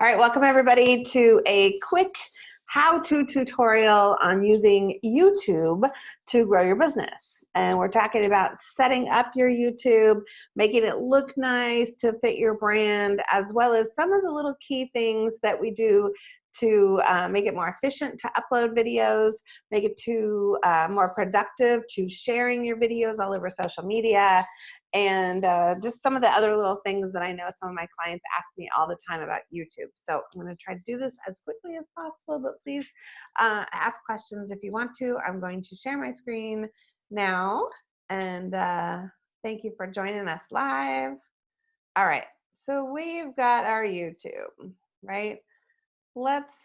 All right, welcome everybody to a quick how-to tutorial on using YouTube to grow your business. And we're talking about setting up your YouTube, making it look nice to fit your brand, as well as some of the little key things that we do to uh, make it more efficient to upload videos, make it to uh, more productive to sharing your videos all over social media, and uh, just some of the other little things that I know some of my clients ask me all the time about YouTube. So I'm going to try to do this as quickly as possible, but please uh, ask questions if you want to. I'm going to share my screen now, and uh, thank you for joining us live. All right, so we've got our YouTube, right? Let's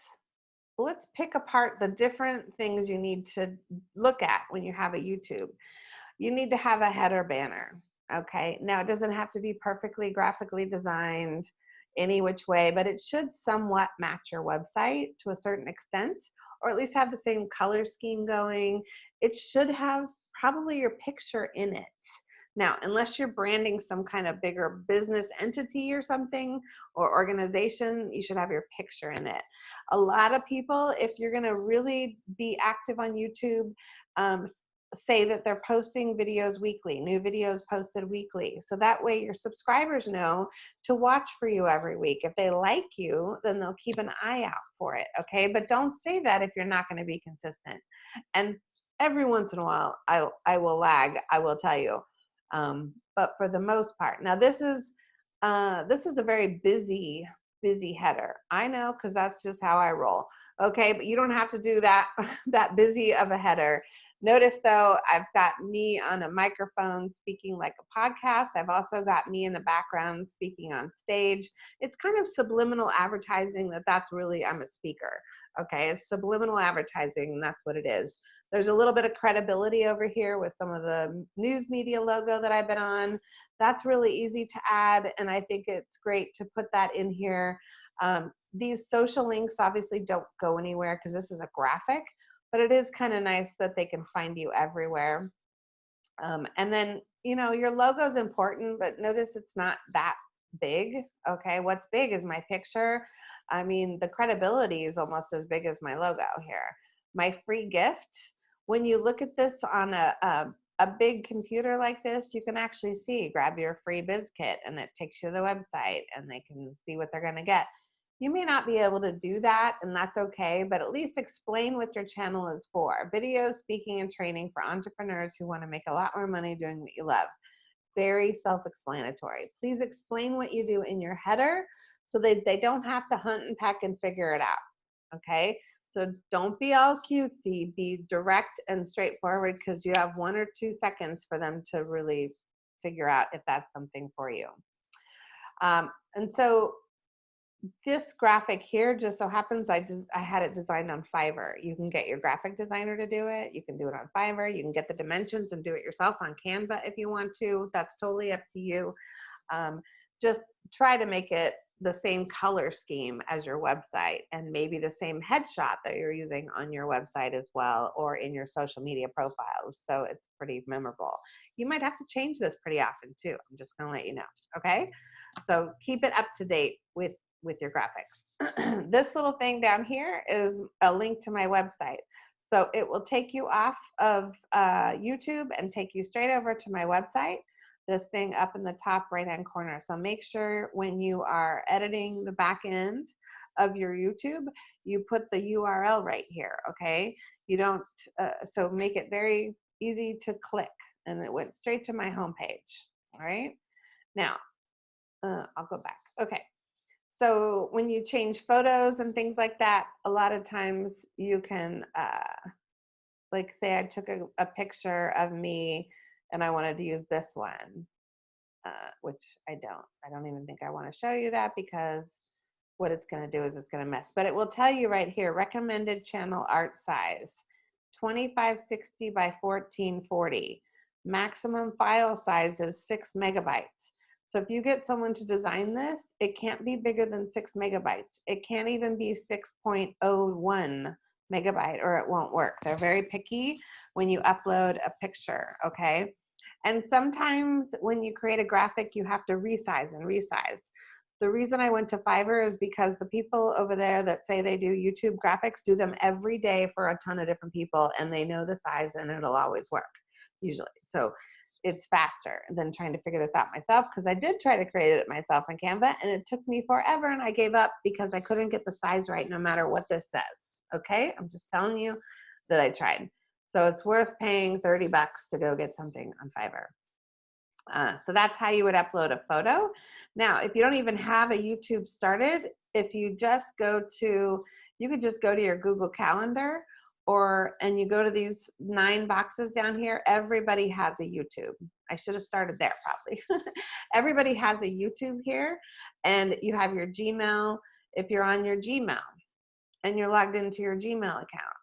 let's pick apart the different things you need to look at when you have a YouTube. You need to have a header banner Okay, now it doesn't have to be perfectly graphically designed any which way, but it should somewhat match your website to a certain extent, or at least have the same color scheme going. It should have probably your picture in it. Now, unless you're branding some kind of bigger business entity or something or organization, you should have your picture in it. A lot of people, if you're gonna really be active on YouTube, um, say that they're posting videos weekly, new videos posted weekly. So that way your subscribers know to watch for you every week. If they like you, then they'll keep an eye out for it, okay? But don't say that if you're not gonna be consistent. And every once in a while, I, I will lag, I will tell you. Um, but for the most part, now this is, uh, this is a very busy, busy header. I know, cause that's just how I roll. Okay, but you don't have to do that, that busy of a header. Notice though, I've got me on a microphone speaking like a podcast. I've also got me in the background speaking on stage. It's kind of subliminal advertising that that's really, I'm a speaker. Okay, it's subliminal advertising, and that's what it is. There's a little bit of credibility over here with some of the news media logo that I've been on. That's really easy to add, and I think it's great to put that in here. Um, these social links obviously don't go anywhere because this is a graphic, but it is kind of nice that they can find you everywhere. Um, and then, you know, your logo is important, but notice it's not that big. Okay, what's big is my picture. I mean, the credibility is almost as big as my logo here. My free gift, when you look at this on a, a, a big computer like this, you can actually see, grab your free biz kit and it takes you to the website and they can see what they're gonna get. You may not be able to do that, and that's okay, but at least explain what your channel is for. Video, speaking, and training for entrepreneurs who want to make a lot more money doing what you love. Very self-explanatory. Please explain what you do in your header so that they don't have to hunt and peck and figure it out, okay? So don't be all cutesy, be direct and straightforward because you have one or two seconds for them to really figure out if that's something for you. Um, and so this graphic here just so happens I, I had it designed on Fiverr. You can get your graphic designer to do it. You can do it on Fiverr. You can get the dimensions and do it yourself on Canva if you want to. That's totally up to you. Um, just try to make it the same color scheme as your website and maybe the same headshot that you're using on your website as well or in your social media profiles. So it's pretty memorable. You might have to change this pretty often too. I'm just gonna let you know, okay? So keep it up to date with with your graphics. this little thing down here is a link to my website. So it will take you off of uh, YouTube and take you straight over to my website, this thing up in the top right hand corner. So make sure when you are editing the back end of your YouTube, you put the URL right here, okay? You don't, uh, so make it very easy to click and it went straight to my homepage, all right? Now, uh, I'll go back. Okay, so when you change photos and things like that, a lot of times you can, uh, like say I took a, a picture of me and I wanted to use this one, uh, which I don't. I don't even think I want to show you that because what it's going to do is it's going to mess. But it will tell you right here, recommended channel art size, 2560 by 1440. Maximum file size is six megabytes. So if you get someone to design this, it can't be bigger than six megabytes. It can't even be 6.01 megabyte or it won't work. They're very picky when you upload a picture, okay? And sometimes when you create a graphic, you have to resize and resize. The reason I went to Fiverr is because the people over there that say they do YouTube graphics do them every day for a ton of different people and they know the size and it'll always work usually. So it's faster than trying to figure this out myself because I did try to create it myself on Canva and it took me forever and I gave up because I couldn't get the size right no matter what this says. Okay, I'm just telling you that I tried. So it's worth paying 30 bucks to go get something on Fiverr. Uh, so that's how you would upload a photo. Now, if you don't even have a YouTube started, if you just go to, you could just go to your Google Calendar or, and you go to these nine boxes down here, everybody has a YouTube. I should have started there probably. everybody has a YouTube here and you have your Gmail. If you're on your Gmail and you're logged into your Gmail account,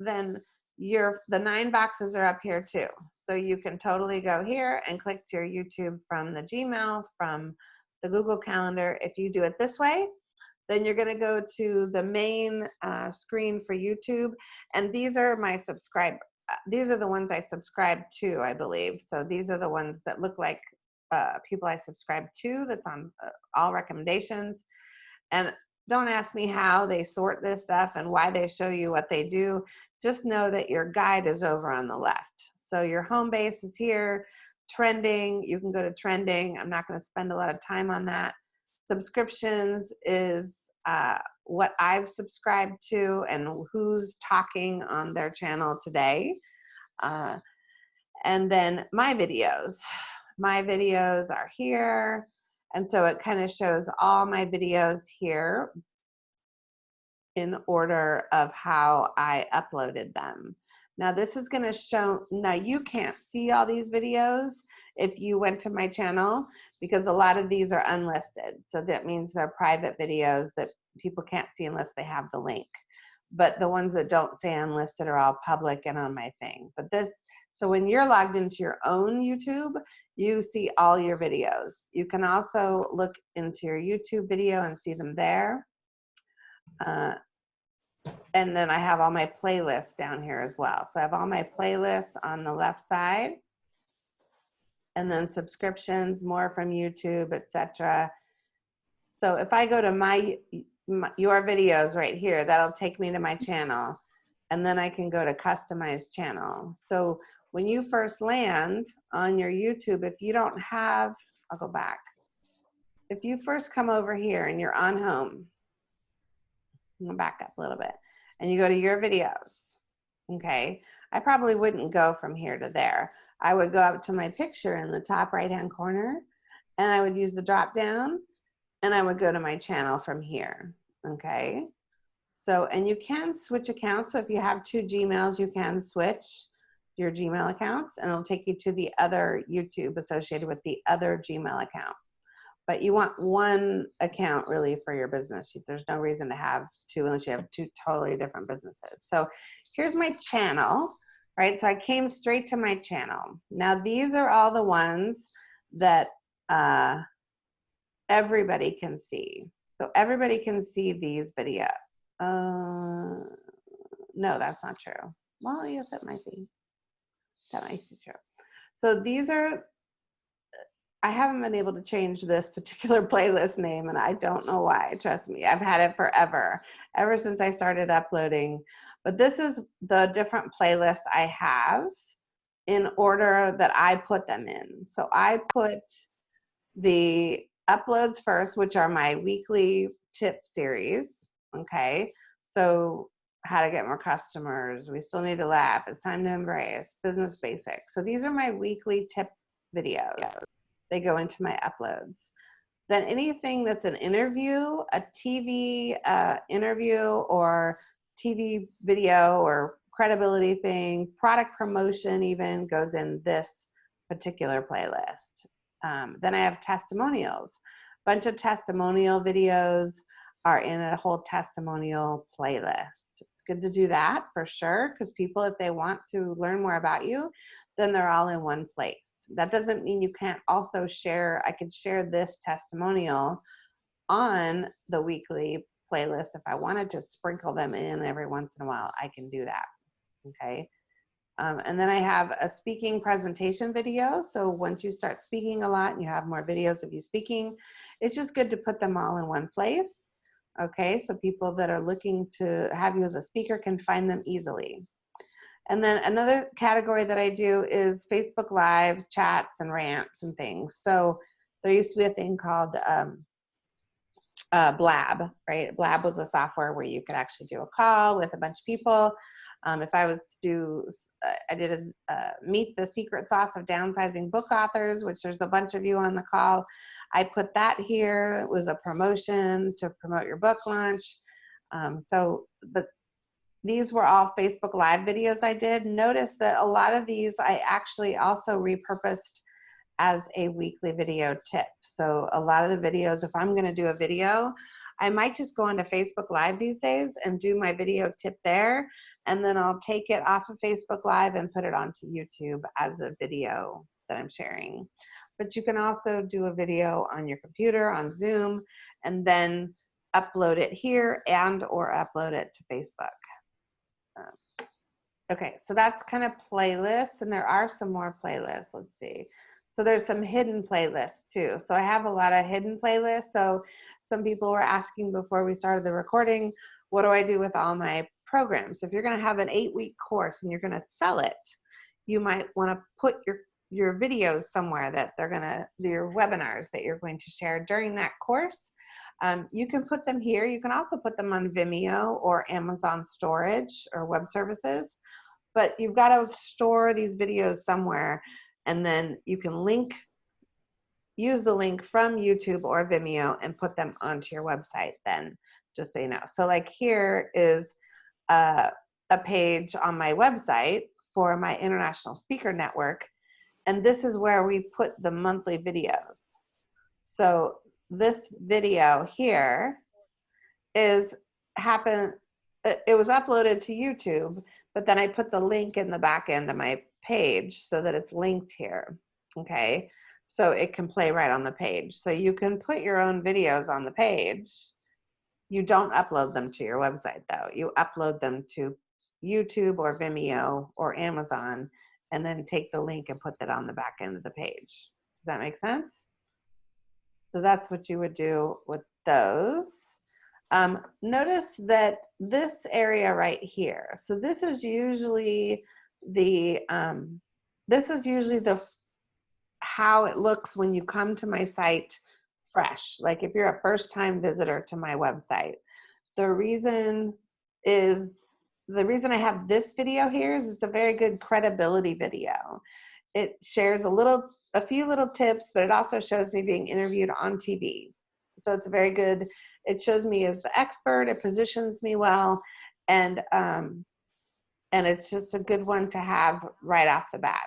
then your the nine boxes are up here too. So you can totally go here and click to your YouTube from the Gmail, from the Google Calendar. If you do it this way, then you're gonna go to the main uh, screen for YouTube. And these are my subscribe, uh, these are the ones I subscribe to, I believe. So these are the ones that look like uh, people I subscribe to that's on uh, all recommendations. And don't ask me how they sort this stuff and why they show you what they do just know that your guide is over on the left. So your home base is here, trending, you can go to trending. I'm not gonna spend a lot of time on that. Subscriptions is uh, what I've subscribed to and who's talking on their channel today. Uh, and then my videos. My videos are here. And so it kind of shows all my videos here in order of how I uploaded them. Now this is gonna show, now you can't see all these videos if you went to my channel because a lot of these are unlisted. So that means they're private videos that people can't see unless they have the link. But the ones that don't say unlisted are all public and on my thing. But this, so when you're logged into your own YouTube, you see all your videos. You can also look into your YouTube video and see them there. Uh, and then I have all my playlists down here as well. So I have all my playlists on the left side and then subscriptions, more from YouTube, etc. So if I go to my, my, your videos right here, that'll take me to my channel and then I can go to customize channel. So when you first land on your YouTube, if you don't have, I'll go back. If you first come over here and you're on home, I'm back up a little bit and you go to your videos, okay, I probably wouldn't go from here to there. I would go up to my picture in the top right hand corner and I would use the drop down and I would go to my channel from here, okay? So, and you can switch accounts. So if you have two Gmails, you can switch your Gmail accounts and it'll take you to the other YouTube associated with the other Gmail account but you want one account really for your business. There's no reason to have two unless you have two totally different businesses. So here's my channel, right? So I came straight to my channel. Now these are all the ones that uh, everybody can see. So everybody can see these videos. Uh, no, that's not true. Well, yes, it might be. That might be true. So these are I haven't been able to change this particular playlist name and I don't know why, trust me. I've had it forever, ever since I started uploading. But this is the different playlists I have in order that I put them in. So I put the uploads first, which are my weekly tip series, okay? So how to get more customers, we still need to laugh, it's time to embrace, business basics. So these are my weekly tip videos they go into my uploads. Then anything that's an interview, a TV uh, interview or TV video or credibility thing, product promotion even goes in this particular playlist. Um, then I have testimonials. A Bunch of testimonial videos are in a whole testimonial playlist. It's good to do that for sure because people, if they want to learn more about you, then they're all in one place. That doesn't mean you can't also share, I could share this testimonial on the weekly playlist. If I wanted to just sprinkle them in every once in a while, I can do that, okay? Um, and then I have a speaking presentation video. So once you start speaking a lot and you have more videos of you speaking, it's just good to put them all in one place. Okay, so people that are looking to have you as a speaker can find them easily. And then another category that I do is Facebook Lives, chats, and rants and things. So there used to be a thing called um, uh, Blab, right? Blab was a software where you could actually do a call with a bunch of people. Um, if I was to do, uh, I did a uh, meet the secret sauce of downsizing book authors, which there's a bunch of you on the call. I put that here. It was a promotion to promote your book launch. Um, so, but these were all Facebook Live videos I did. Notice that a lot of these I actually also repurposed as a weekly video tip. So a lot of the videos, if I'm gonna do a video, I might just go onto Facebook Live these days and do my video tip there, and then I'll take it off of Facebook Live and put it onto YouTube as a video that I'm sharing. But you can also do a video on your computer, on Zoom, and then upload it here and or upload it to Facebook. Um, okay, so that's kind of playlists, and there are some more playlists. Let's see. So there's some hidden playlists too. So I have a lot of hidden playlists. So some people were asking before we started the recording, what do I do with all my programs? If you're gonna have an eight week course and you're gonna sell it, you might wanna put your, your videos somewhere that they're gonna, your webinars that you're going to share during that course. Um, you can put them here. You can also put them on Vimeo or Amazon storage or web services, but you've got to store these videos somewhere and then you can link, use the link from YouTube or Vimeo and put them onto your website then, just so you know. So like here is a, a page on my website for my International Speaker Network, and this is where we put the monthly videos. So this video here is happen it was uploaded to YouTube, but then I put the link in the back end of my page so that it's linked here, okay? So it can play right on the page. So you can put your own videos on the page. You don't upload them to your website though. You upload them to YouTube or Vimeo or Amazon and then take the link and put that on the back end of the page. Does that make sense? So that's what you would do with those. Um, notice that this area right here, so this is usually the um, this is usually the how it looks when you come to my site fresh. Like if you're a first time visitor to my website the reason is the reason I have this video here is it's a very good credibility video. It shares a little a few little tips but it also shows me being interviewed on TV so it's a very good. It shows me as the expert. It positions me well. And um, and it's just a good one to have right off the bat.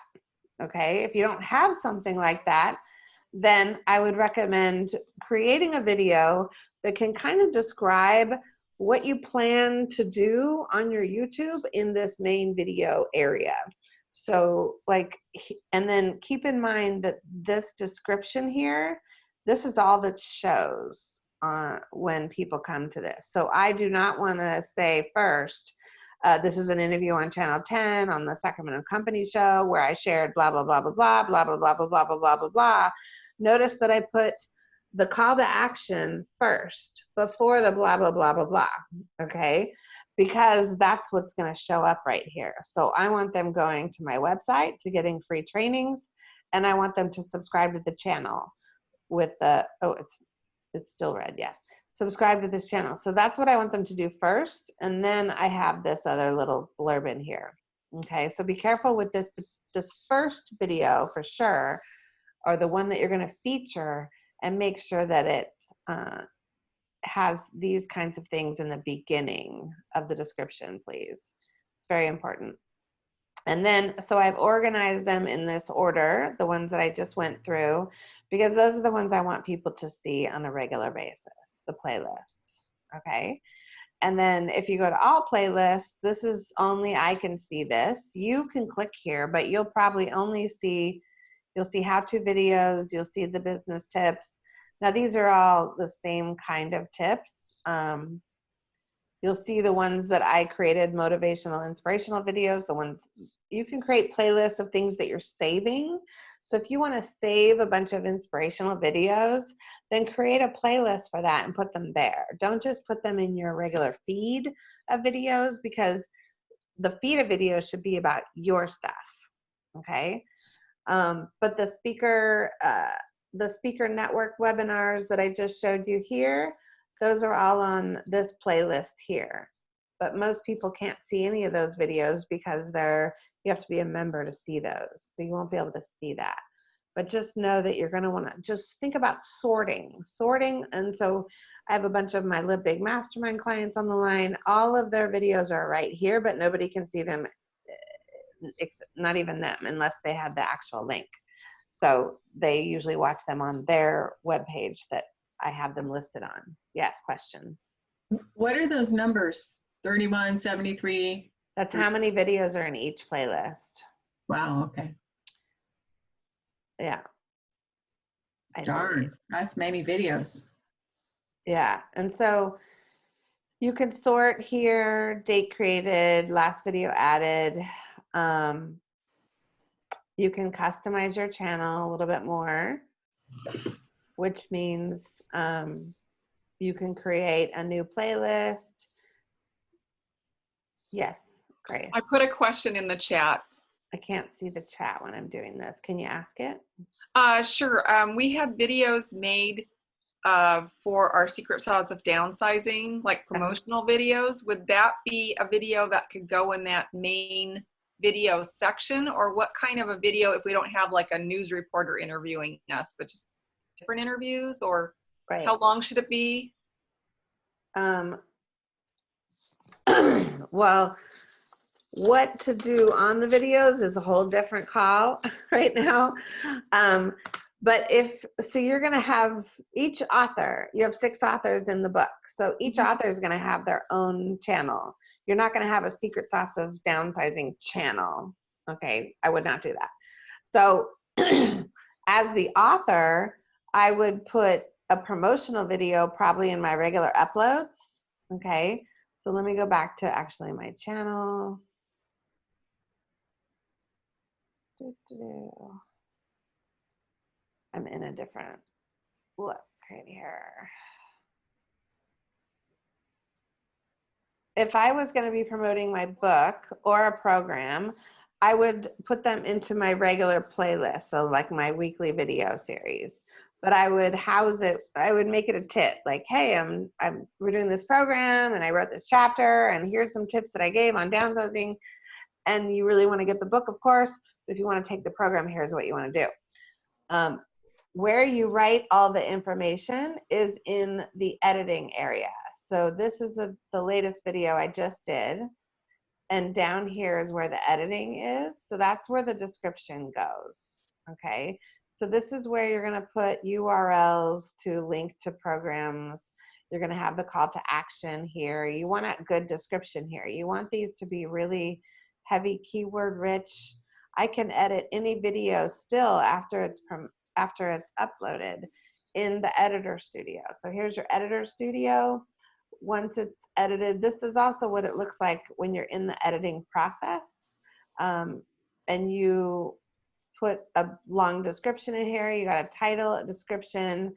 Okay, if you don't have something like that, then I would recommend creating a video that can kind of describe what you plan to do on your YouTube in this main video area. So like, and then keep in mind that this description here, this is all that shows uh, when people come to this. So I do not wanna say first, uh, this is an interview on Channel 10 on the Sacramento Company Show where I shared blah, blah, blah, blah, blah, blah, blah, blah, blah, blah, blah, blah, blah, blah. Notice that I put the call to action first before the blah, blah, blah, blah, blah, okay? Because that's what's gonna show up right here. So I want them going to my website to getting free trainings and I want them to subscribe to the channel with the, oh, it's, it's still red, yes subscribe to this channel. So that's what I want them to do first. And then I have this other little blurb in here. Okay, so be careful with this, this first video for sure, or the one that you're gonna feature and make sure that it uh, has these kinds of things in the beginning of the description, please. It's very important. And then, so I've organized them in this order, the ones that I just went through, because those are the ones I want people to see on a regular basis the playlists, okay? And then if you go to all playlists, this is only I can see this. You can click here, but you'll probably only see, you'll see how-to videos, you'll see the business tips. Now these are all the same kind of tips. Um, you'll see the ones that I created, motivational, inspirational videos, the ones, you can create playlists of things that you're saving. So if you want to save a bunch of inspirational videos, then create a playlist for that and put them there. Don't just put them in your regular feed of videos because the feed of videos should be about your stuff. Okay. Um, but the speaker, uh, the speaker network webinars that I just showed you here, those are all on this playlist here. But most people can't see any of those videos because they're, you have to be a member to see those. So you won't be able to see that. But just know that you're gonna wanna just think about sorting, sorting. And so I have a bunch of my Live Big Mastermind clients on the line. All of their videos are right here, but nobody can see them, eh, not even them, unless they had the actual link. So they usually watch them on their webpage that I have them listed on. Yes, question. What are those numbers? 31, 73? That's how many videos are in each playlist. Wow, okay. Yeah. I Darn, that's many videos. Yeah, and so you can sort here, date created, last video added. Um, you can customize your channel a little bit more, which means um, you can create a new playlist. Yes, great. I put a question in the chat. I can't see the chat when I'm doing this. Can you ask it? Uh, sure. Um, we have videos made uh, for our secret sauce of downsizing, like promotional videos. Would that be a video that could go in that main video section or what kind of a video if we don't have like a news reporter interviewing us, but just different interviews or Right. how long should it be? Um, well, what to do on the videos is a whole different call right now. Um, but if, so you're gonna have each author, you have six authors in the book. So each author is gonna have their own channel. You're not gonna have a secret sauce of downsizing channel. Okay, I would not do that. So as the author, I would put a promotional video probably in my regular uploads. Okay, so let me go back to actually my channel. I'm in a different look right here. If I was going to be promoting my book or a program, I would put them into my regular playlist, so like my weekly video series. But I would house it. I would make it a tip, like, "Hey, I'm I'm we're doing this program, and I wrote this chapter, and here's some tips that I gave on downsizing." And you really want to get the book, of course. But if you want to take the program, here's what you want to do. Um, where you write all the information is in the editing area. So this is a, the latest video I just did. And down here is where the editing is. So that's where the description goes. Okay. So this is where you're going to put URLs to link to programs. You're going to have the call to action here. You want a good description here. You want these to be really heavy keyword rich. I can edit any video still after it's after it's uploaded in the editor studio. So here's your editor studio. Once it's edited, this is also what it looks like when you're in the editing process. Um, and you put a long description in here. You got a title, a description,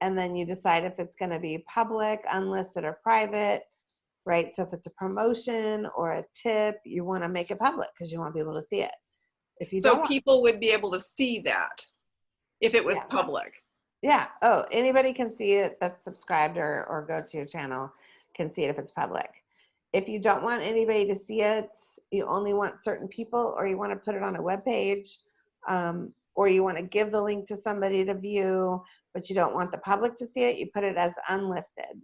and then you decide if it's gonna be public, unlisted, or private, right? So if it's a promotion or a tip, you wanna make it public because you want people to see it. If you So people would be able to see that if it was Yeah. public. Yeah. Oh, anybody can see it that's subscribed or, or go to your channel can see it if it's public. If you don't want anybody to see it, you only want certain people, or you want to put it on a web page, um, or you want to give the link to somebody to view, but you don't want the public to see it, you put it as unlisted.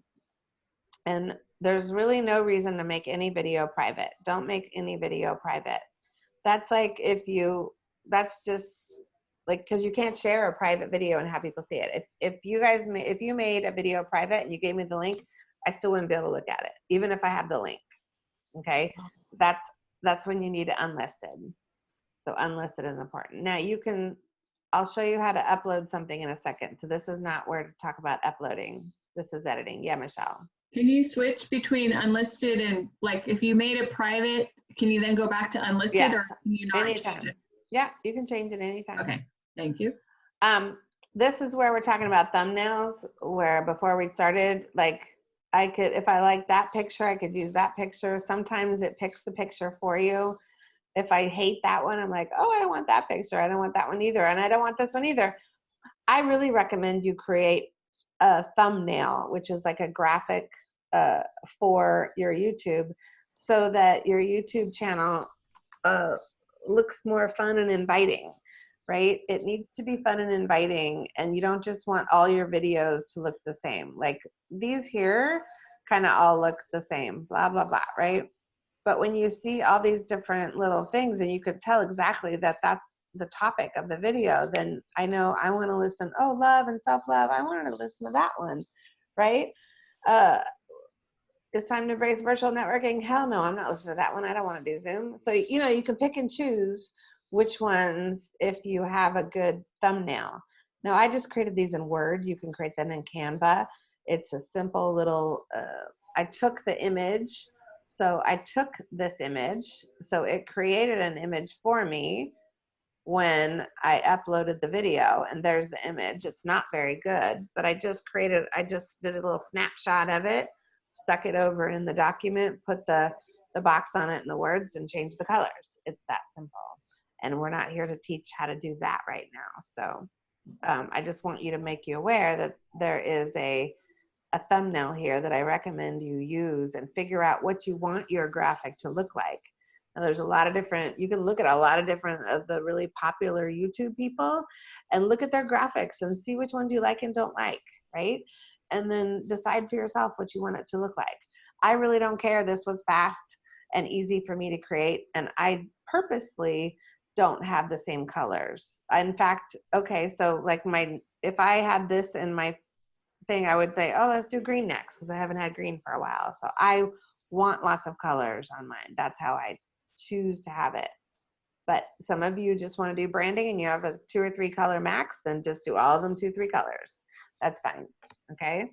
And there's really no reason to make any video private. Don't make any video private. That's like if you, that's just like because you can't share a private video and have people see it. If, if you guys if you made a video private and you gave me the link i still wouldn't be able to look at it even if i have the link okay? That's that's when you need it unlisted. So unlisted is important. Now you can i'll show you how to upload something in a second. So this is not where to talk about uploading. This is editing. Yeah michelle Can you switch between unlisted and like if you made it private, can you then go back to unlisted or can you not anytime. change it? yeah you can change it anytime Okay, Thank you. Um, this is where we're talking about thumbnails, where before we started, like, I could, if I like that picture, I could use that picture. Sometimes it picks the picture for you. If I hate that one, I'm like, oh, I don't want that picture. I don't want that one either. And I don't want this one either. I really recommend you create a thumbnail, which is like a graphic uh, for your YouTube so that your YouTube channel uh, looks more fun and inviting, right? It needs to be fun and inviting, and you don't just want all your videos to look the same. Like these here kind of all look the same, blah, blah, blah, right? But when you see all these different little things and you could tell exactly that that's the topic of the video, then I know I want to listen, oh, love and self-love, I wanted to listen to that one, right? Uh, it's time to embrace virtual networking. Hell no, I'm not listening to that one. I don't want to do Zoom. So, you know, you can pick and choose which ones if you have a good thumbnail. Now, I just created these in Word. You can create them in Canva. It's a simple little, uh, I took the image. So I took this image. So it created an image for me when I uploaded the video and there's the image. It's not very good, but I just created, I just did a little snapshot of it stuck it over in the document, put the, the box on it and the words and change the colors. It's that simple. And we're not here to teach how to do that right now. So um, I just want you to make you aware that there is a, a thumbnail here that I recommend you use and figure out what you want your graphic to look like. Now there's a lot of different, you can look at a lot of different of the really popular YouTube people and look at their graphics and see which ones you like and don't like, right? and then decide for yourself what you want it to look like. I really don't care. This was fast and easy for me to create, and I purposely don't have the same colors. In fact, okay, so like my, if I had this in my thing, I would say, oh, let's do green next because I haven't had green for a while. So I want lots of colors on mine. That's how I choose to have it. But some of you just want to do branding and you have a two or three color max, then just do all of them two, three colors. That's fine okay?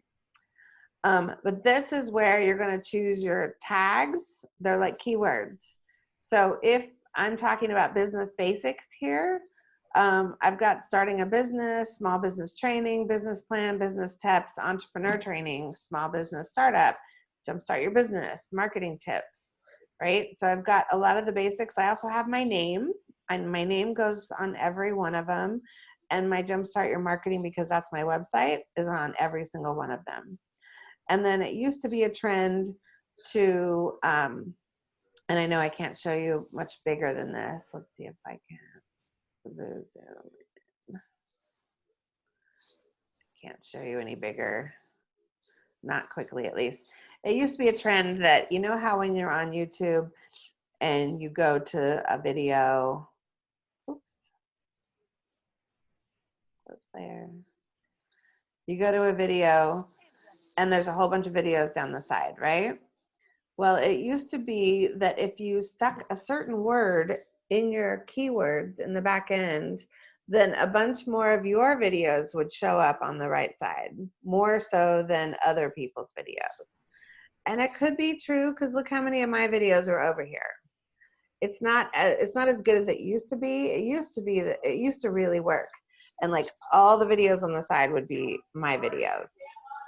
Um, but this is where you're gonna choose your tags. They're like keywords. So if I'm talking about business basics here, um, I've got starting a business, small business training, business plan, business tips, entrepreneur training, small business startup, jumpstart your business, marketing tips, right? So I've got a lot of the basics. I also have my name and my name goes on every one of them and my Jumpstart Your Marketing, because that's my website, is on every single one of them. And then it used to be a trend to, um, and I know I can't show you much bigger than this. Let's see if I can. Zoom. in. Can't show you any bigger, not quickly at least. It used to be a trend that, you know how when you're on YouTube and you go to a video oops there. You go to a video and there's a whole bunch of videos down the side, right? Well, it used to be that if you stuck a certain word in your keywords in the back end, then a bunch more of your videos would show up on the right side, more so than other people's videos. And it could be true because look how many of my videos are over here. It's not, it's not as good as it used to be. It used to be that it used to really work. And like all the videos on the side would be my videos.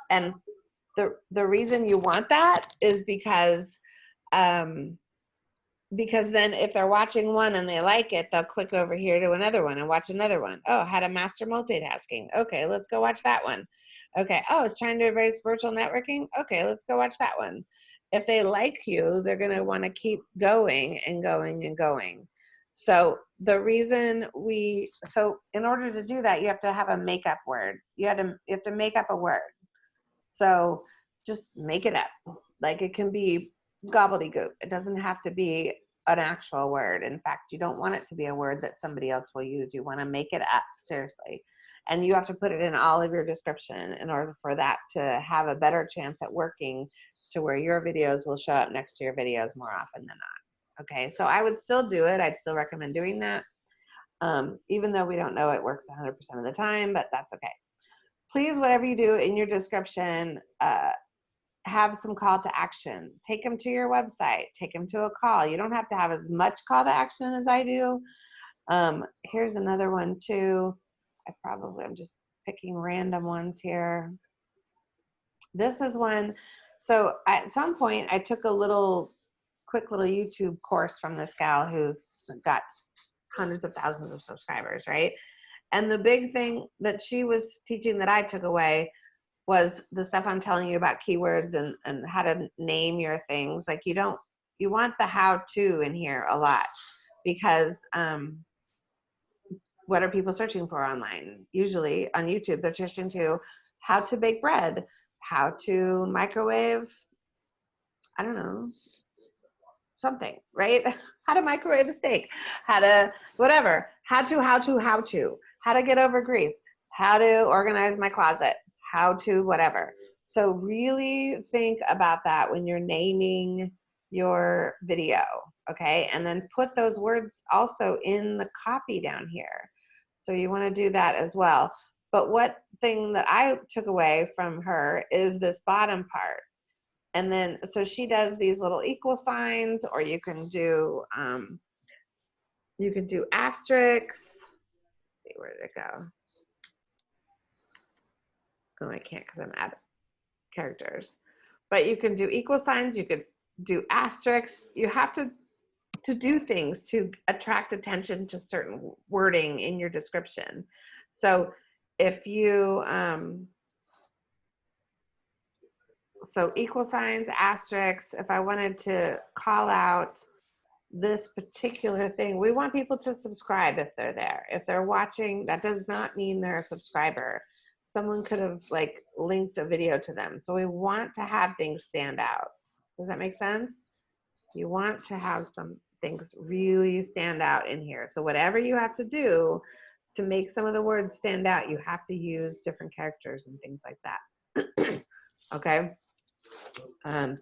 And the the reason you want that is because um because then if they're watching one and they like it they'll click over here to another one and watch another one. Oh how to master multitasking. Okay let's go watch that one okay oh it's trying to embrace virtual networking okay let's go watch that one if they like you they're going to want to keep going and going and going so the reason we, so in order to do that, you have to have a makeup word. You have to, you have to make up a word. So just make it up. Like it can be gobbledygook. It doesn't have to be an actual word. In fact, you don't want it to be a word that somebody else will use. You want to make it up, seriously. And you have to put it in all of your description in order for that to have a better chance at working to where your videos will show up next to your videos more often than not. Okay, so I would still do it. I'd still recommend doing that. Um, even though we don't know it works 100% of the time, but that's okay. Please, whatever you do in your description, uh, have some call to action. Take them to your website. Take them to a call. You don't have to have as much call to action as I do. Um, here's another one too. I probably, I'm just picking random ones here. This is one, so at some point I took a little, quick little YouTube course from this gal who's got hundreds of thousands of subscribers, right? And the big thing that she was teaching that I took away was the stuff I'm telling you about keywords and, and how to name your things. Like you don't, you want the how to in here a lot because um, what are people searching for online? Usually on YouTube, they're searching to how to bake bread, how to microwave, I don't know, something, right? How to microwave a steak, how to, whatever, how to, how to, how to, how to get over grief, how to organize my closet, how to, whatever. So really think about that when you're naming your video, okay? And then put those words also in the copy down here. So you wanna do that as well. But what thing that I took away from her is this bottom part. And then, so she does these little equal signs, or you can do, um, you can do asterisks. see, where did it go? Oh, I can't because I'm at characters. But you can do equal signs, you could do asterisks. You have to to do things to attract attention to certain wording in your description. So if you um, so equal signs, asterisks, if I wanted to call out this particular thing, we want people to subscribe if they're there. If they're watching, that does not mean they're a subscriber. Someone could have like linked a video to them. So we want to have things stand out. Does that make sense? You want to have some things really stand out in here. So whatever you have to do to make some of the words stand out, you have to use different characters and things like that. okay. Um,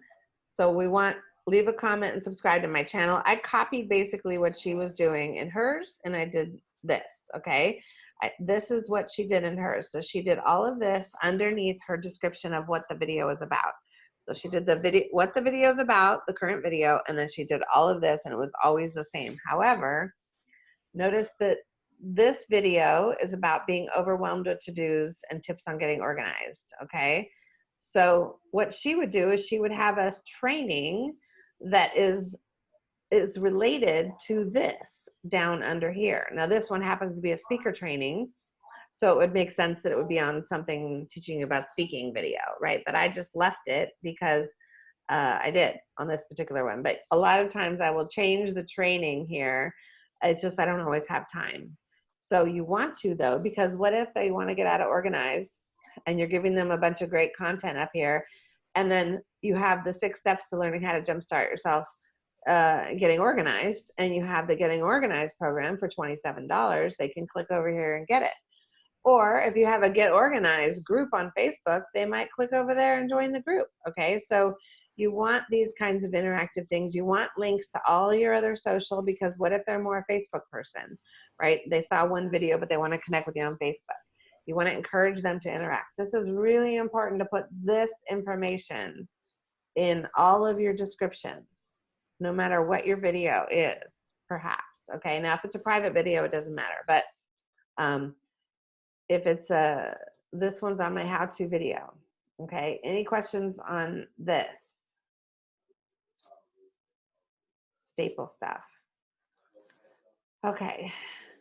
so we want, leave a comment and subscribe to my channel. I copied basically what she was doing in hers and I did this, okay? I, this is what she did in hers. So she did all of this underneath her description of what the video is about. So she did the video, what the video is about, the current video, and then she did all of this and it was always the same. However, notice that this video is about being overwhelmed with to-dos and tips on getting organized, okay? So what she would do is she would have us training that is is related to this down under here. Now this one happens to be a speaker training, so it would make sense that it would be on something teaching you about speaking video, right? But I just left it because uh, I did on this particular one. But a lot of times I will change the training here. It's just I don't always have time. So you want to though, because what if they want to get out of organized and you're giving them a bunch of great content up here and then you have the six steps to learning how to jumpstart yourself uh, getting organized and you have the getting organized program for $27 they can click over here and get it or if you have a get organized group on facebook they might click over there and join the group okay so you want these kinds of interactive things you want links to all your other social because what if they're more a facebook person right they saw one video but they want to connect with you on facebook you want to encourage them to interact. This is really important to put this information in all of your descriptions, no matter what your video is, perhaps. Okay, now if it's a private video, it doesn't matter. But um, if it's a, this one's on my how-to video. Okay, any questions on this? Staple stuff. Okay,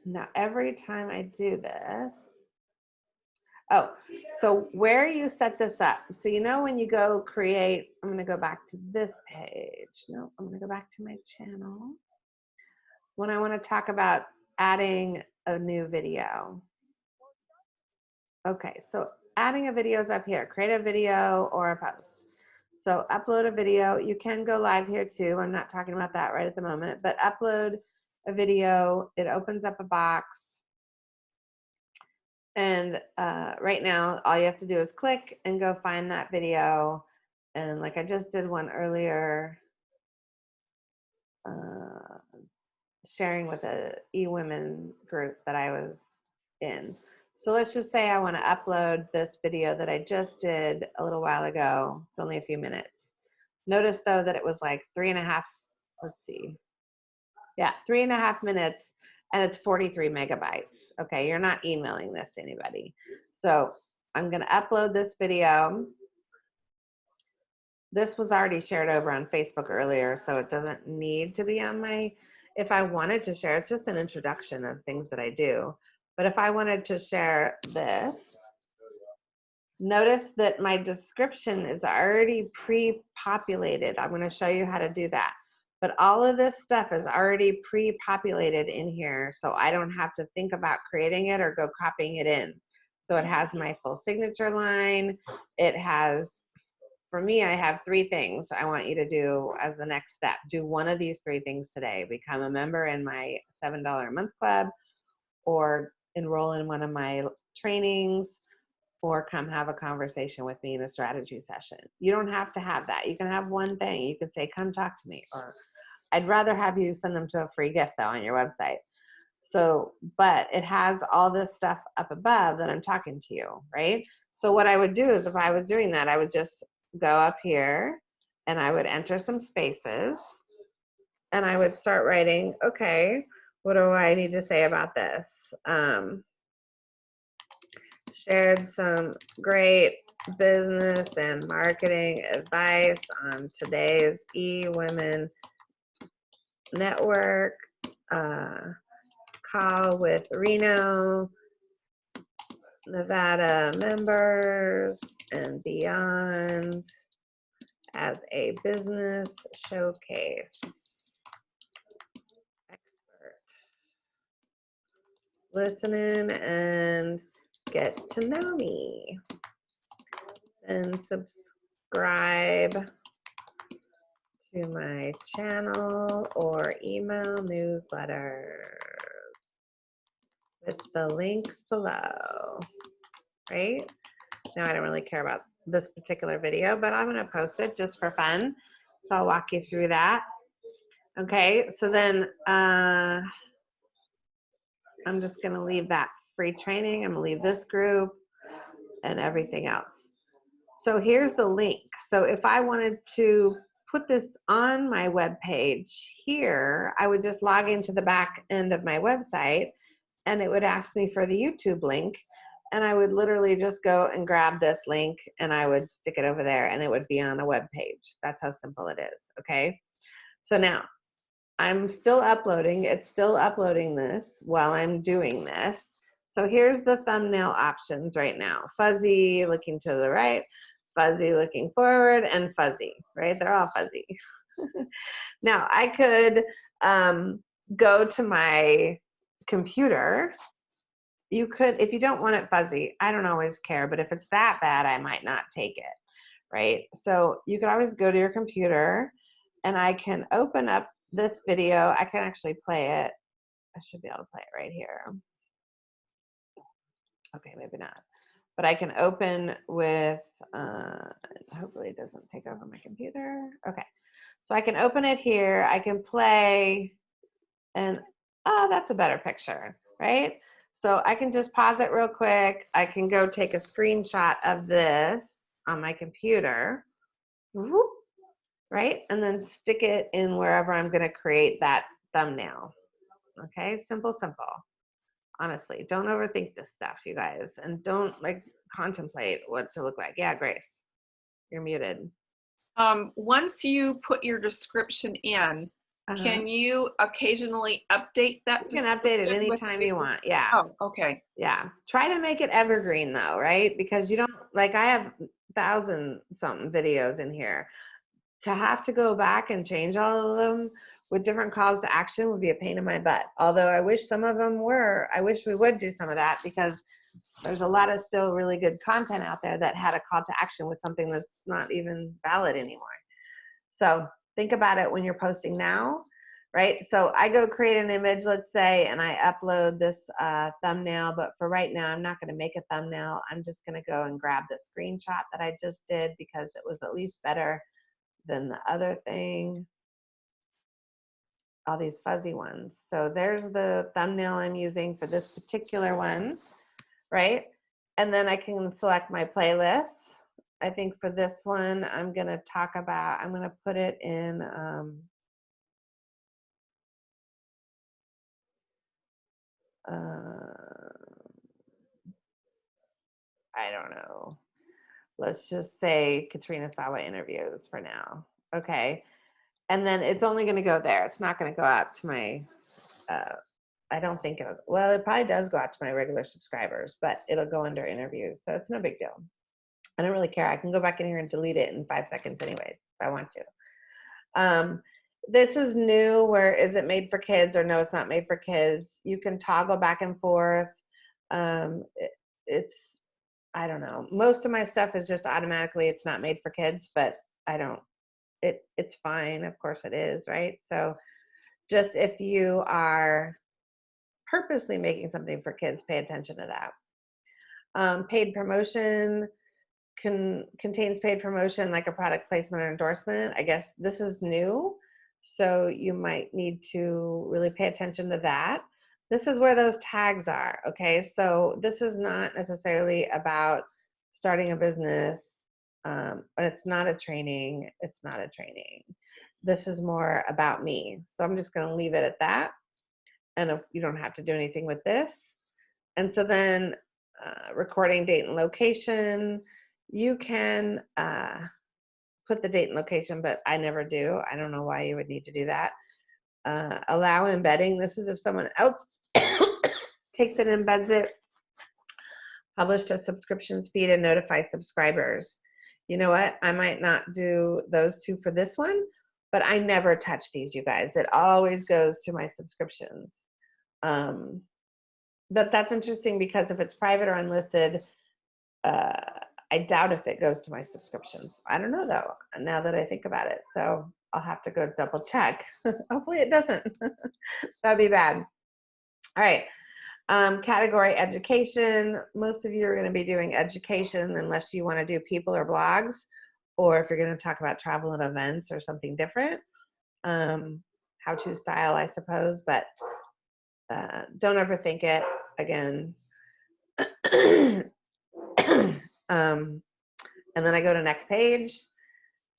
now every time I do this, Oh, so where you set this up. So you know when you go create, I'm going to go back to this page. No, I'm going to go back to my channel. When I want to talk about adding a new video. Okay, so adding a video is up here. Create a video or a post. So upload a video. You can go live here too. I'm not talking about that right at the moment, but upload a video. It opens up a box and uh, right now, all you have to do is click and go find that video. And like I just did one earlier, uh, sharing with a e-women group that I was in. So let's just say I want to upload this video that I just did a little while ago. It's only a few minutes. Notice though that it was like three and a half, let's see. Yeah, three and a half minutes and it's 43 megabytes. Okay, you're not emailing this to anybody. So I'm gonna upload this video. This was already shared over on Facebook earlier, so it doesn't need to be on my, if I wanted to share, it's just an introduction of things that I do. But if I wanted to share this, notice that my description is already pre-populated. I'm gonna show you how to do that. But all of this stuff is already pre-populated in here, so I don't have to think about creating it or go copying it in. So it has my full signature line. It has, for me, I have three things I want you to do as the next step. Do one of these three things today. Become a member in my $7 a month club or enroll in one of my trainings or come have a conversation with me in a strategy session. You don't have to have that. You can have one thing. You can say, come talk to me. Or I'd rather have you send them to a free gift though on your website. So, but it has all this stuff up above that I'm talking to you, right? So what I would do is if I was doing that, I would just go up here and I would enter some spaces and I would start writing, okay, what do I need to say about this? Um, shared some great business and marketing advice on today's eWomen network uh, call with Reno, Nevada members and beyond as a business showcase. Listening and get to know me. And subscribe to my channel or email newsletter with the links below, right? Now I don't really care about this particular video, but I'm gonna post it just for fun. So I'll walk you through that. Okay, so then uh, I'm just gonna leave that free training. I'm gonna leave this group and everything else. So here's the link. So if I wanted to put this on my web page here, I would just log into the back end of my website and it would ask me for the YouTube link. And I would literally just go and grab this link and I would stick it over there and it would be on a web page. That's how simple it is, okay? So now, I'm still uploading, it's still uploading this while I'm doing this. So here's the thumbnail options right now. Fuzzy, looking to the right, fuzzy, looking forward, and fuzzy, right? They're all fuzzy. now I could um, go to my computer. You could, if you don't want it fuzzy, I don't always care, but if it's that bad, I might not take it, right? So you can always go to your computer and I can open up this video. I can actually play it. I should be able to play it right here. Okay, maybe not. But I can open with, uh, hopefully it doesn't take over my computer. Okay, so I can open it here. I can play, and oh, that's a better picture, right? So I can just pause it real quick. I can go take a screenshot of this on my computer, whoop, right? And then stick it in wherever I'm gonna create that thumbnail. Okay, simple, simple honestly don't overthink this stuff you guys and don't like contemplate what to look like yeah grace you're muted Um, once you put your description in, uh-huh. can you occasionally update that? you can update it anytime you want yeah Oh, okay. yeah try to make it evergreen though right because you don't like i have thousand something videos in here to have to go back and change all of them with different calls to action would be a pain in my butt. Although i wish some of them were i wish we would do some of that because there's a lot of still really good content out there that had a call to action with something that's not even valid anymore. So think about it when you're posting now right? So i go create an image let's say and i upload this uh, thumbnail but for right now i'm not going to make a thumbnail. I'm just going to go and grab the screenshot that i just did because it was at least better than the other thing. All these fuzzy ones. So there's the thumbnail i'm using for this particular one right? And then i can select my playlist i think for this one i'm going to talk about i'm going to put it in um, uh, I don't know. Let's just say Katrina Sawa interviews for now. Okay. And then it's only going to go there. It's not going to go out to my, uh, I don't think it, well, it probably does go out to my regular subscribers, but it'll go under interviews. So it's no big deal. I don't really care. I can go back in here and delete it in five seconds anyways, if I want to. Um, this is new where is it made for kids or no, it's not made for kids. You can toggle back and forth. Um, it, it's, I don't know. Most of my stuff is just automatically, it's not made for kids, but I don't, it, it's fine. Of course it is, right? So just if you are purposely making something for kids, pay attention to that. Um, paid promotion can, contains paid promotion like a product placement or endorsement. I guess this is new. So you might need to really pay attention to that. This is where those tags are, okay? So this is not necessarily about starting a business. Um, it's not a training, it's not a training. This is more about me. So I'm just gonna leave it at that. And if you don't have to do anything with this. And so then uh, recording date and location, you can uh, put the date and location, but I never do. I don't know why you would need to do that. Uh, allow embedding. This is if someone else takes it and embeds it. Publish a subscriptions feed and notify subscribers. You know what? I might not do those two for this one, but I never touch these, you guys. It always goes to my subscriptions. Um, but that's interesting because if it's private or unlisted, uh, I doubt if it goes to my subscriptions. I don't know though, now that I think about it. So I'll have to go double check. Hopefully it doesn't. That'd be bad. All right. Um, category education. Most of you are going to be doing education unless you want to do people or blogs, or if you're going to talk about travel and events or something different. Um, how to style, I suppose, but uh, don't overthink it. Again, um, and then I go to next page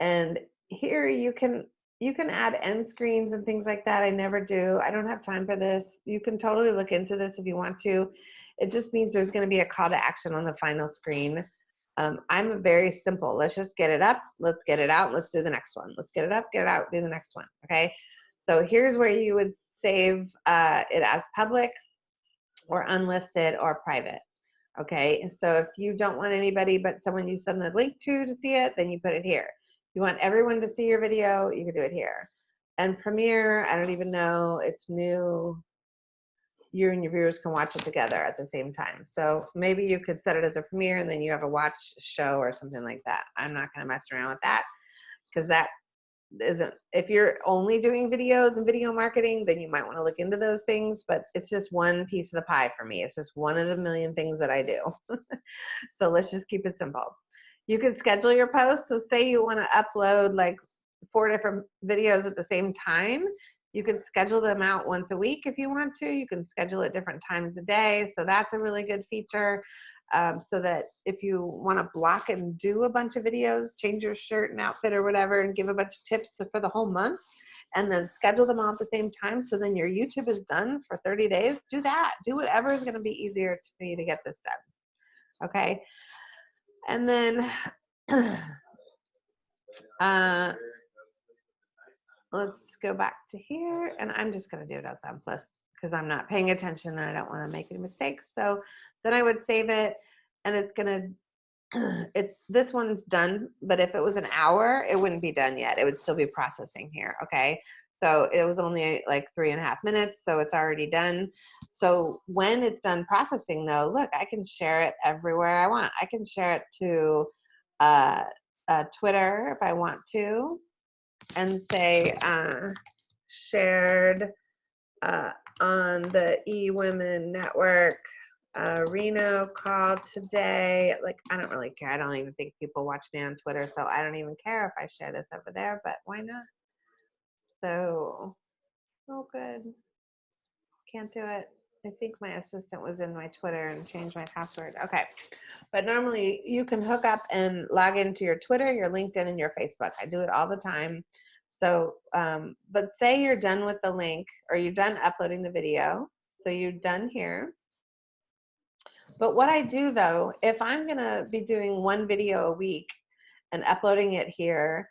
and here you can you can add end screens and things like that. I never do. I don't have time for this. You can totally look into this if you want to. It just means there's going to be a call to action on the final screen. Um, I'm very simple. Let's just get it up. Let's get it out. Let's do the next one. Let's get it up, get it out, do the next one. Okay. So here's where you would save uh, it as public or unlisted or private. Okay, so if you don't want anybody but someone you send the link to to see it, then you put it here. You want everyone to see your video, you can do it here. And Premiere, I don't even know, it's new. You and your viewers can watch it together at the same time. So maybe you could set it as a premiere and then you have a watch show or something like that. I'm not gonna mess around with that because that isn't if you're only doing videos and video marketing then you might want to look into those things but it's just one piece of the pie for me it's just one of the million things that i do so let's just keep it simple you can schedule your posts so say you want to upload like four different videos at the same time you can schedule them out once a week if you want to you can schedule at different times a day so that's a really good feature um, so that if you want to block and do a bunch of videos, change your shirt and outfit or whatever, and give a bunch of tips for the whole month, and then schedule them all at the same time, so then your YouTube is done for 30 days, do that. Do whatever is going to be easier for you to get this done. Okay. And then, uh, let's go back to here, and I'm just going to do it as on plus because I'm not paying attention and I don't want to make any mistakes. So then I would save it and it's gonna, it's, this one's done, but if it was an hour, it wouldn't be done yet. It would still be processing here, okay? So it was only like three and a half minutes, so it's already done. So when it's done processing though, look, I can share it everywhere I want. I can share it to uh, uh, Twitter if I want to and say uh, shared uh, on the eWomen network uh, Reno called today. Like, I don't really care. I don't even think people watch me on Twitter, so I don't even care if I share this over there, but why not? So, oh, good. Can't do it. I think my assistant was in my Twitter and changed my password. Okay. But normally you can hook up and log into your Twitter, your LinkedIn, and your Facebook. I do it all the time. So, um, but say you're done with the link or you're done uploading the video. So you're done here. But what I do though, if I'm gonna be doing one video a week and uploading it here,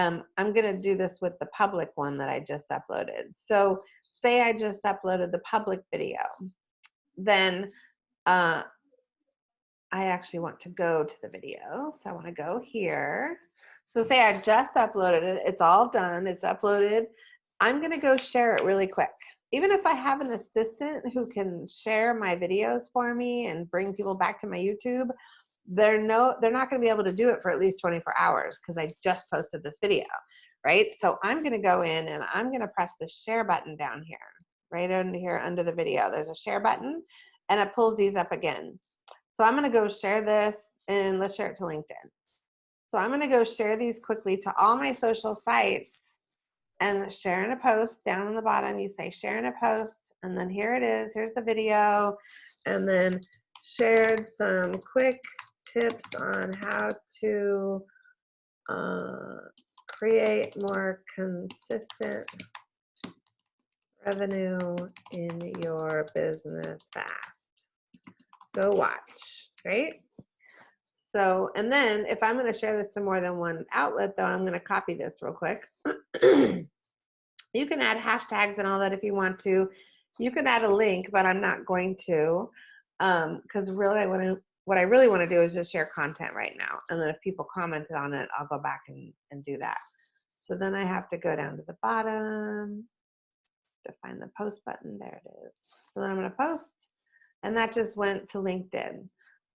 um, I'm gonna do this with the public one that I just uploaded. So say I just uploaded the public video, then uh, I actually want to go to the video. So I wanna go here. So say I just uploaded it, it's all done, it's uploaded. I'm gonna go share it really quick. Even if I have an assistant who can share my videos for me and bring people back to my YouTube, they're no, they're not gonna be able to do it for at least 24 hours because I just posted this video, right? So I'm gonna go in and I'm gonna press the share button down here, right under here under the video. There's a share button and it pulls these up again. So I'm gonna go share this and let's share it to LinkedIn. So I'm gonna go share these quickly to all my social sites and share in a post down on the bottom. You say share in a post and then here it is, here's the video. And then shared some quick tips on how to uh, create more consistent revenue in your business fast. Go watch, right? So, and then if I'm going to share this to more than one outlet, though, I'm going to copy this real quick. you can add hashtags and all that if you want to. You can add a link, but I'm not going to because um, really I want to. What I really want to do is just share content right now, and then if people commented on it, I'll go back and, and do that. So then I have to go down to the bottom to find the post button. There it is. So then I'm going to post, and that just went to LinkedIn.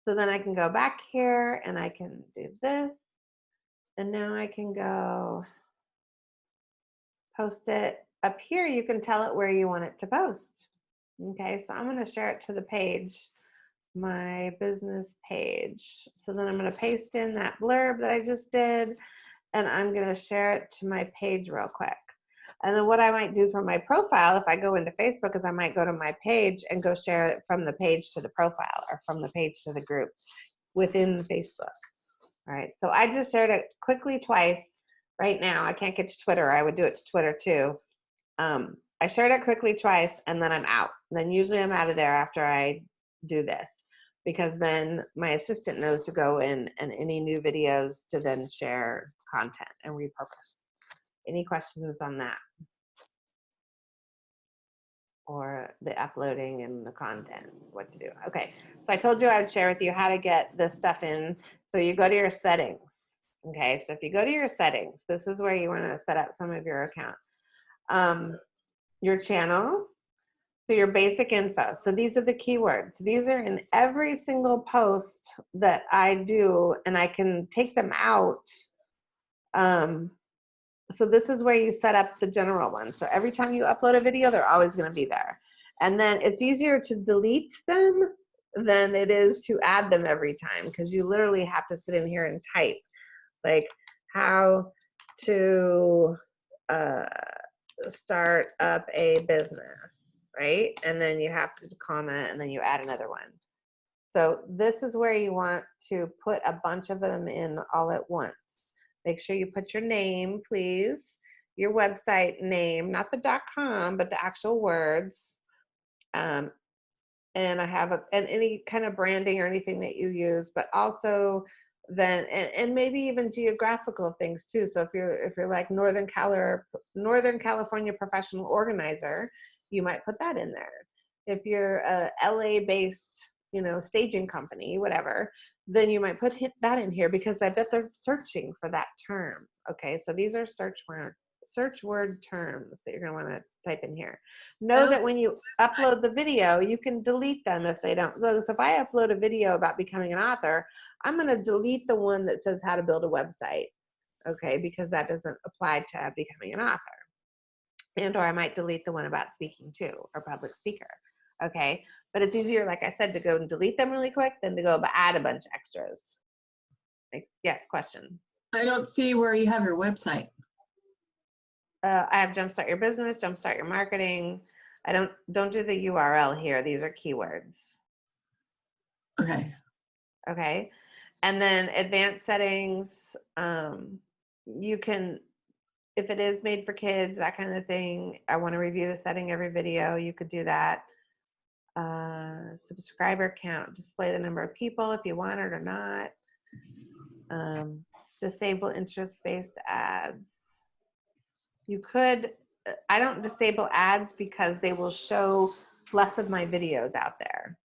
So then I can go back here and I can do this. And now I can go post it. Up here, you can tell it where you want it to post. Okay, so I'm going to share it to the page, my business page. So then I'm going to paste in that blurb that I just did, and I'm going to share it to my page real quick. And then what I might do for my profile, if I go into Facebook, is I might go to my page and go share it from the page to the profile or from the page to the group within Facebook. All right, so I just shared it quickly twice right now. I can't get to Twitter. I would do it to Twitter too. Um, I shared it quickly twice and then I'm out. And then usually I'm out of there after I do this because then my assistant knows to go in and any new videos to then share content and repurpose. Any questions on that? Or the uploading and the content, what to do. Okay, so I told you I would share with you how to get this stuff in. So you go to your settings. Okay, so if you go to your settings, this is where you want to set up some of your account. Um, your channel, so your basic info. So these are the keywords. These are in every single post that I do, and I can take them out um, so this is where you set up the general one. So every time you upload a video, they're always going to be there. And then it's easier to delete them than it is to add them every time because you literally have to sit in here and type like how to uh, start up a business, right? And then you have to comment and then you add another one. So this is where you want to put a bunch of them in all at once. Make sure you put your name, please, your website name, not the .com, but the actual words. Um, and I have a, and any kind of branding or anything that you use, but also then and, and maybe even geographical things too. So if you're if you're like Northern Cali Northern California professional organizer, you might put that in there. If you're a LA based, you know, staging company, whatever, then you might put that in here because I bet they're searching for that term. Okay, so these are search word search word terms that you're going to want to type in here. Know that oh, when you upload the video, you can delete them if they don't. So if I upload a video about becoming an author, I'm going to delete the one that says how to build a website. Okay, because that doesn't apply to becoming an author. And or I might delete the one about speaking too or public speaker. Okay, but it's easier, like I said, to go and delete them really quick than to go add a bunch of extras. Like, yes, question. I don't see where you have your website. Uh, I have Jumpstart Your Business, Jumpstart Your Marketing. I don't don't do the URL here. These are keywords. Okay. Okay. And then advanced settings, um, you can, if it is made for kids, that kind of thing, I want to review the setting every video, you could do that. Uh, subscriber count, display the number of people if you want it or not. Um, disable interest-based ads. You could, uh, I don't disable ads because they will show less of my videos out there.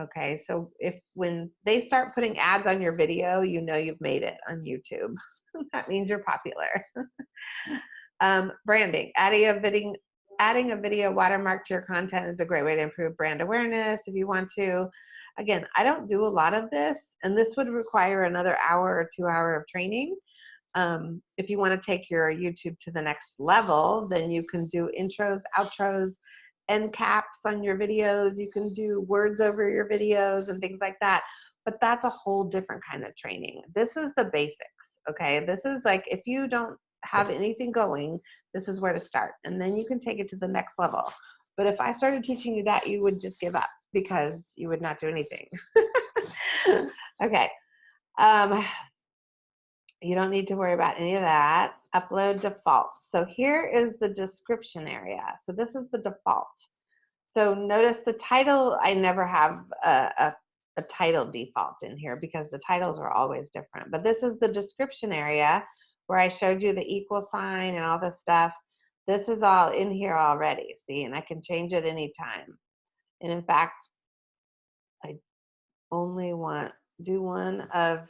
Okay, so if when they start putting ads on your video, you know you've made it on YouTube. that means you're popular. um, branding, adding a video, adding a video watermark to your content is a great way to improve brand awareness if you want to. Again, I don't do a lot of this, and this would require another hour or two hour of training. Um, if you want to take your YouTube to the next level, then you can do intros, outros, end caps on your videos. You can do words over your videos and things like that. But that's a whole different kind of training. This is the basics, okay? This is like if you don't have anything going, this is where to start. And then you can take it to the next level. But if I started teaching you that, you would just give up because you would not do anything. okay. Um, you don't need to worry about any of that. Upload defaults. So here is the description area. So this is the default. So notice the title, I never have a, a, a title default in here because the titles are always different. But this is the description area where I showed you the equal sign and all this stuff. This is all in here already, see, and I can change it anytime. And in fact, I only want, do one of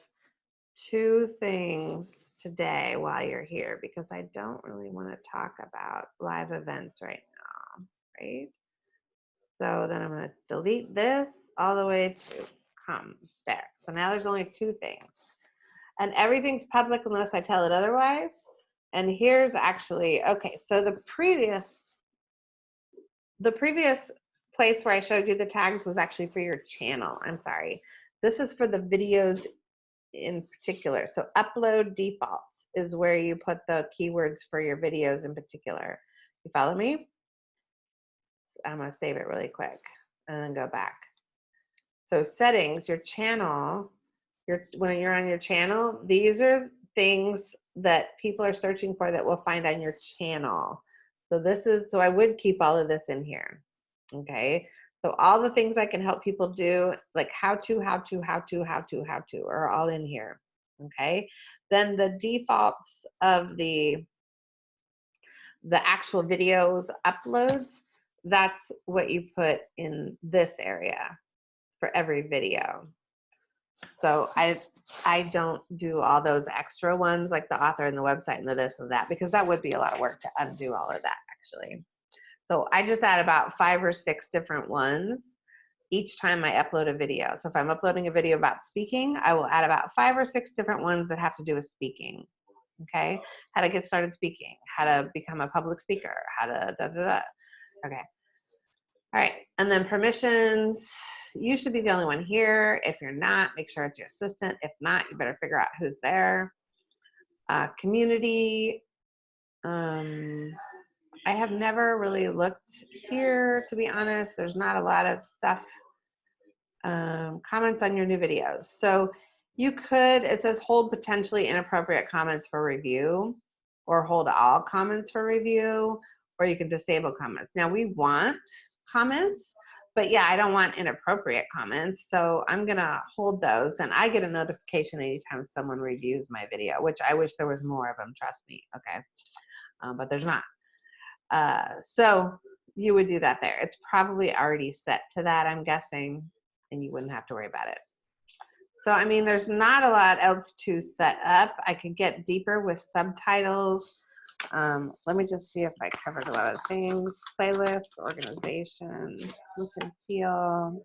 two things today while you're here because I don't really want to talk about live events right now, right? So then I'm going to delete this all the way to come there. So now there's only two things. And everything's public unless I tell it otherwise. And here's actually, okay, so the previous, the previous place where I showed you the tags was actually for your channel. I'm sorry. This is for the videos in particular. So upload defaults is where you put the keywords for your videos in particular. You follow me? I'm gonna save it really quick and then go back. So settings, your channel, your, when you're on your channel, these are things that people are searching for that we'll find on your channel. So this is, so I would keep all of this in here, okay? So all the things I can help people do, like how to, how to, how to, how to, how to, are all in here, okay? Then the defaults of the, the actual videos uploads, that's what you put in this area for every video. So I, I don't do all those extra ones like the author and the website and the this and that because that would be a lot of work to undo all of that actually. So I just add about five or six different ones each time I upload a video. So if I'm uploading a video about speaking, I will add about five or six different ones that have to do with speaking. Okay, how to get started speaking, how to become a public speaker, how to da da da. Okay. All right, and then permissions. You should be the only one here. If you're not, make sure it's your assistant. If not, you better figure out who's there. Uh, community. Um, I have never really looked here, to be honest. There's not a lot of stuff, um, comments on your new videos. So you could, it says hold potentially inappropriate comments for review or hold all comments for review, or you can disable comments. Now we want comments, but yeah, I don't want inappropriate comments. So I'm gonna hold those and I get a notification anytime someone reviews my video, which I wish there was more of them, trust me, okay? Um, but there's not. Uh, so you would do that there. It's probably already set to that, I'm guessing, and you wouldn't have to worry about it. So, I mean, there's not a lot else to set up. I could get deeper with subtitles. Um, let me just see if I covered a lot of things. Playlists, organization, look and feel.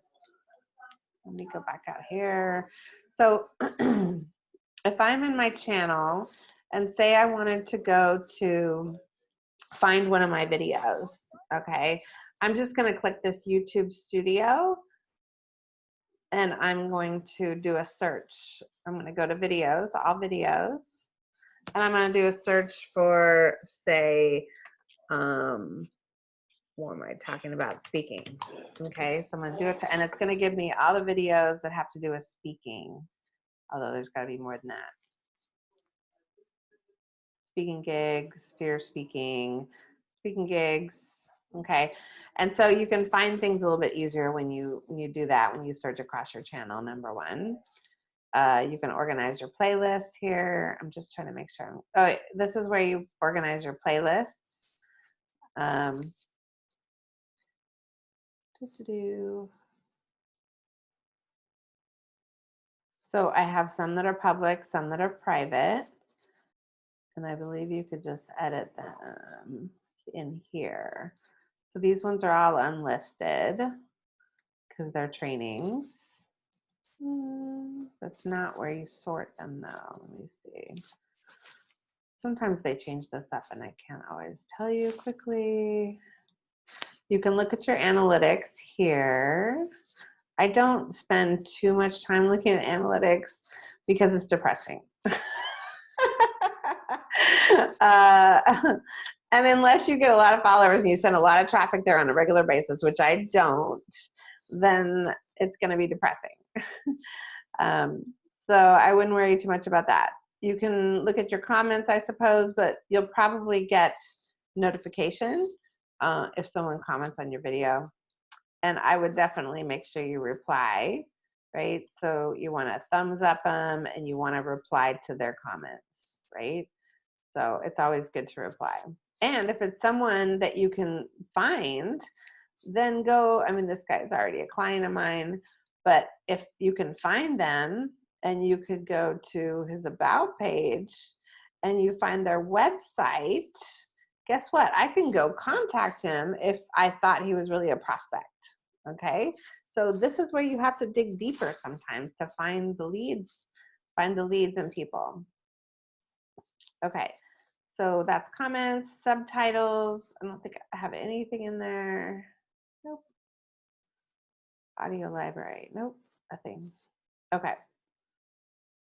Let me go back out here. So if I'm in my channel and say I wanted to go to find one of my videos, okay? I'm just gonna click this YouTube studio and I'm going to do a search. I'm gonna go to videos, all videos, and I'm gonna do a search for, say, um, what am I talking about? Speaking. Okay, so I'm gonna do it, to, and it's gonna give me all the videos that have to do with speaking, although there's gotta be more than that speaking gigs, fear speaking, speaking gigs, Okay, and so you can find things a little bit easier when you when you do that when you search across your channel. Number one, uh, you can organize your playlists here. I'm just trying to make sure. Oh, this is where you organize your playlists. Um. So I have some that are public, some that are private. And I believe you could just edit them in here. So these ones are all unlisted because they're trainings. Hmm, That's not where you sort them though. Let me see. Sometimes they change this up and I can't always tell you quickly. You can look at your analytics here. I don't spend too much time looking at analytics because it's depressing. uh, and unless you get a lot of followers and you send a lot of traffic there on a regular basis, which I don't, then it's going to be depressing. um, so I wouldn't worry too much about that. You can look at your comments, I suppose, but you'll probably get notification uh, if someone comments on your video. And I would definitely make sure you reply, right? So you want to thumbs up them and you want to reply to their comments, right? So it's always good to reply. And if it's someone that you can find, then go, I mean, this guy is already a client of mine, but if you can find them and you could go to his about page and you find their website, guess what? I can go contact him if I thought he was really a prospect. Okay. So this is where you have to dig deeper sometimes to find the leads, find the leads and people. Okay. So that's comments, subtitles. I don't think I have anything in there. Nope. Audio library. Nope. Nothing. Okay.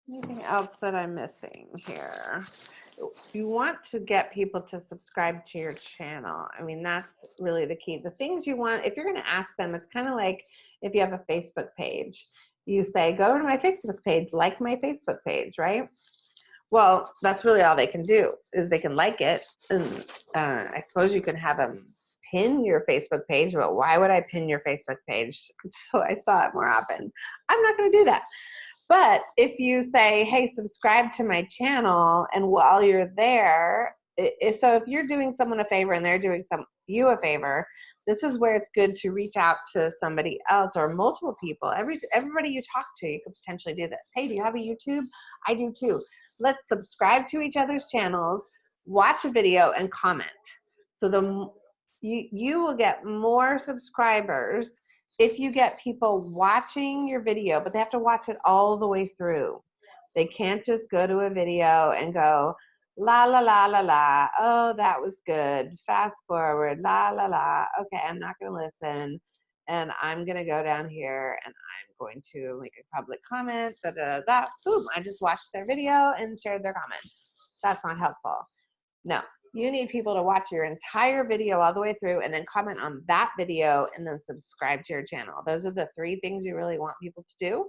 Anything else that I'm missing here? You want to get people to subscribe to your channel. I mean, that's really the key. The things you want, if you're going to ask them, it's kind of like if you have a Facebook page. You say, go to my Facebook page, like my Facebook page, right? Well, that's really all they can do is they can like it. And uh, I suppose you can have them pin your Facebook page, but why would I pin your Facebook page? So I saw it more often. I'm not going to do that. But if you say, hey, subscribe to my channel, and while you're there, it, so if you're doing someone a favor and they're doing some you a favor, this is where it's good to reach out to somebody else or multiple people. Every everybody you talk to, you could potentially do this. Hey, do you have a YouTube? I do too. Let's subscribe to each other's channels, watch a video, and comment. So the you you will get more subscribers if you get people watching your video, but they have to watch it all the way through. They can't just go to a video and go, la la la la la, oh, that was good. Fast forward, la la la. Okay, I'm not going to listen. And I'm going to go down here and I'm going to make a public comment. Da, da, da. Boom, I just watched their video and shared their comment. That's not helpful. No, you need people to watch your entire video all the way through and then comment on that video and then subscribe to your channel. Those are the three things you really want people to do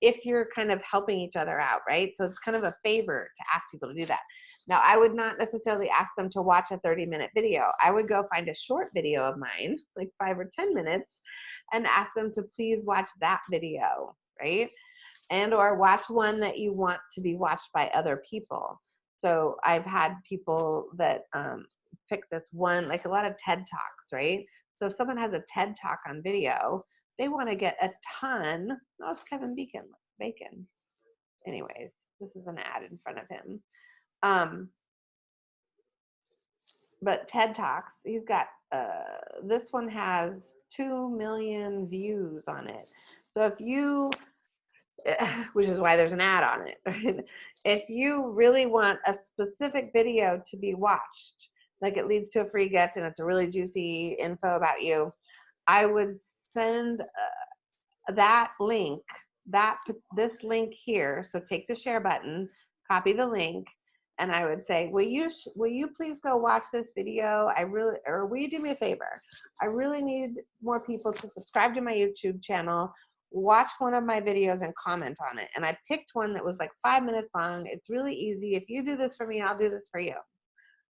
if you're kind of helping each other out, right? So it's kind of a favor to ask people to do that. Now, I would not necessarily ask them to watch a 30 minute video. I would go find a short video of mine, like five or 10 minutes, and ask them to please watch that video, right? And or watch one that you want to be watched by other people. So I've had people that um, pick this one, like a lot of TED Talks, right? So if someone has a TED Talk on video, they want to get a ton. Oh, it's Kevin Bacon. Bacon. Anyways, this is an ad in front of him. Um, but TED Talks, he's got, uh, this one has 2 million views on it. So if you which is why there's an ad on it. if you really want a specific video to be watched, like it leads to a free gift and it's a really juicy info about you, I would send uh, that link, that this link here. So take the share button, copy the link, and I would say, will you will you please go watch this video? I really, or will you do me a favor? I really need more people to subscribe to my YouTube channel watch one of my videos and comment on it. And I picked one that was like five minutes long. It's really easy. If you do this for me, I'll do this for you.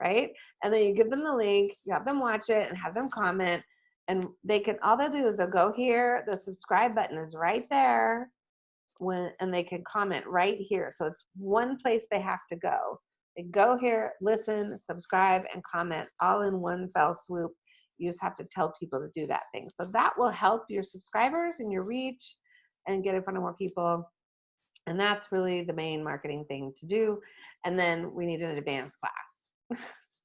right? And then you give them the link, you have them watch it and have them comment. And they can, all they'll do is they'll go here, the subscribe button is right there. When, and they can comment right here. So it's one place they have to go. They go here, listen, subscribe, and comment all in one fell swoop. You just have to tell people to do that thing. So that will help your subscribers and your reach and get in front of more people. And that's really the main marketing thing to do. And then we need an advanced class.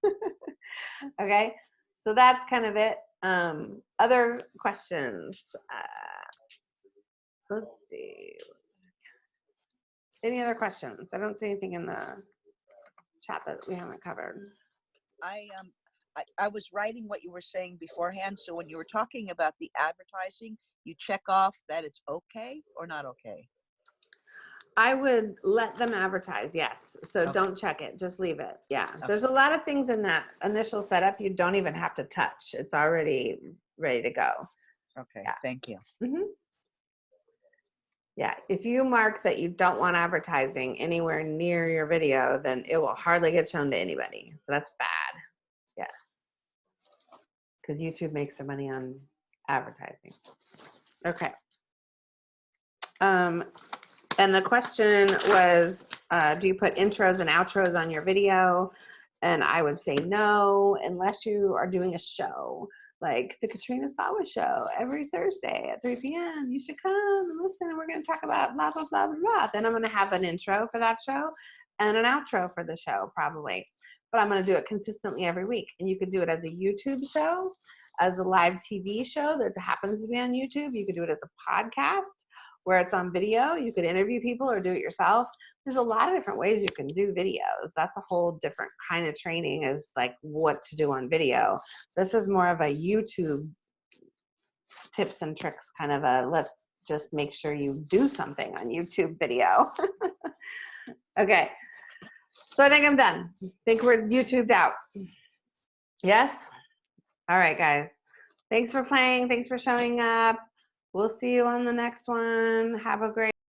okay, so that's kind of it. Um, other questions? Uh, let's see. Any other questions? I don't see anything in the chat that we haven't covered. I um I, I was writing what you were saying beforehand. So when you were talking about the advertising, you check off that it's okay or not okay. I would let them advertise, yes. So Okay. don't check it, just leave it. Yeah, Okay. there's a lot of things in that initial setup you don't even have to touch. It's already ready to go. Okay, Yeah. thank you. Mm-hmm. Yeah, if you mark that you don't want advertising anywhere near your video, then it will hardly get shown to anybody. So that's bad. Yes. Because YouTube makes their money on advertising. Okay. Um, and the question was, uh, do you put intros and outros on your video? And I would say no, unless you are doing a show like the Katrina Sawa show every Thursday at 3 p.m. You should come and listen. And we're going to talk about blah, blah, blah, blah, blah. Then I'm going to have an intro for that show and an outro for the show, probably. But I'm going to do it consistently every week. And you could do it as a YouTube show, as a live TV show that happens to be on YouTube. You could do it as a podcast where it's on video. You could interview people or do it yourself. There's a lot of different ways you can do videos. That's a whole different kind of training is like what to do on video. This is more of a YouTube tips and tricks kind of a let's just make sure you do something on YouTube video. okay. So I think I'm done. I think we're YouTubed out. Yes? All right, guys. Thanks for playing. Thanks for showing up. We'll see you on the next one. Have a great